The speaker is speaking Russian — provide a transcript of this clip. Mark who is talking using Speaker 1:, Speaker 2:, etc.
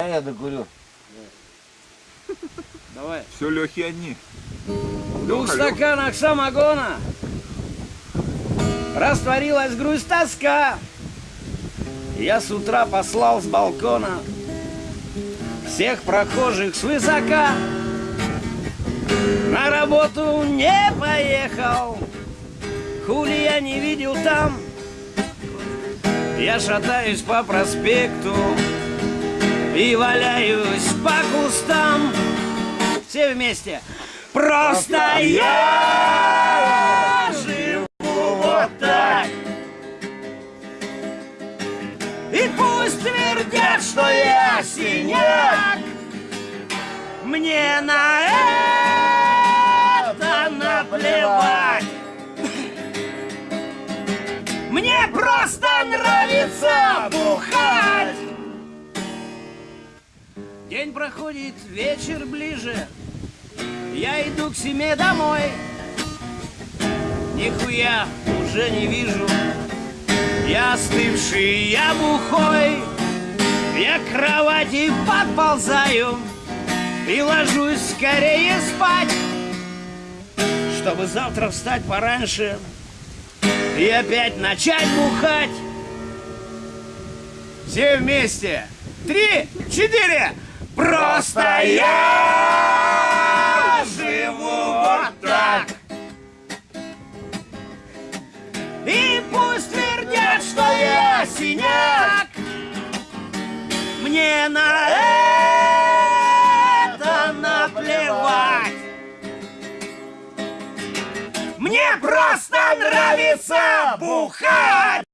Speaker 1: А я докурю.
Speaker 2: Давай.
Speaker 3: Все Лехи одни.
Speaker 2: В двух стаканах самогона Растворилась грусть тоска Я с утра послал с балкона Всех прохожих свысока На работу не поехал Хули я не видел там Я шатаюсь по проспекту И валяюсь по кустам. Все вместе. Просто я живу вот так. И пусть твердят, что я синяк. Мне на это наплевать. Мне просто нравится бухать День проходит, вечер ближе. Я иду к себе домой. Нихуя уже не вижу. Я остывший, я бухой. Я к кровати подползаю И ложусь скорее спать. Чтобы завтра встать пораньше И опять начать бухать. Все вместе. Три, четыре Просто я живу вот так. И пусть твердят, что я синяк. Мне на это наплевать. Мне просто нравится бухать